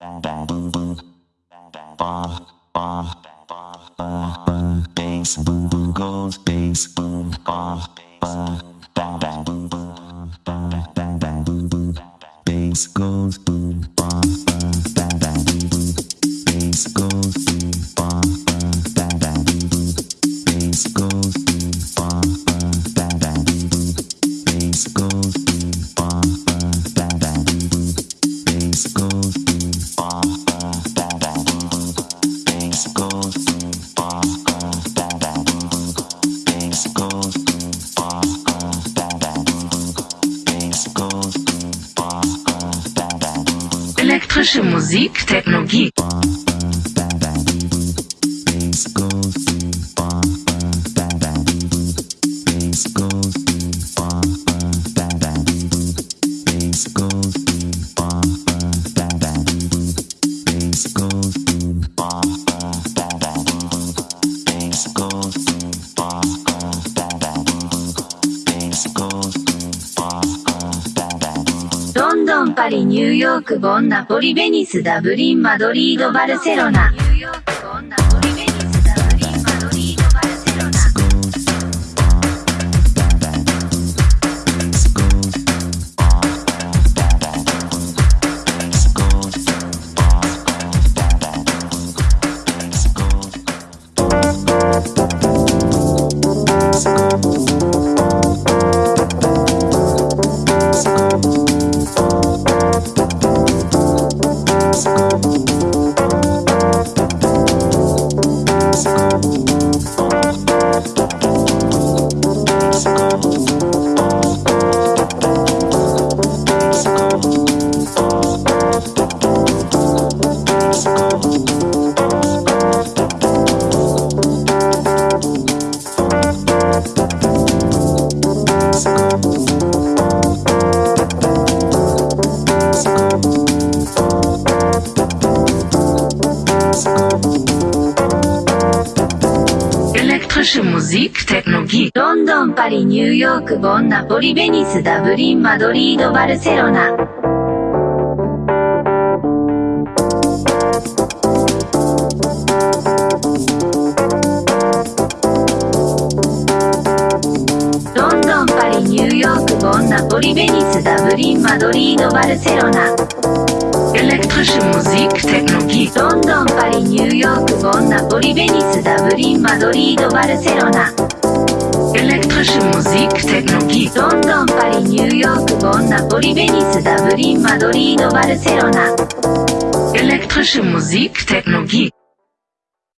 Bass boom boom goes bass boom ba ba ba ba boom boom ba ba ba boom boom bass goes boom Elektrische Musik, Technologie. パリ、ニューヨーク、ボン、ナポリ、ベニス、ダブリン、マドリード、バルセロ。ナエレクトシム・ジーク・テクノギロンドンパリニューヨークボンナポリベニスダブリンマドリードバルセロナ。ナリ、ベニス、ダブリン、マドリード、バルセロナ。Elektrische Musik, Technologie. ロンドン、パリ、ニューヨーク、ボン、ナポリ、ベニス、ダブリン、マドリード、バルセロナ。Elektrische Musik, Technologie. ロンドン、パリ、ニューヨーク、ボン、ナポリ、ベニス、ダブリン、マドリード、バルセロナ。Elektrische Musik, Technologie.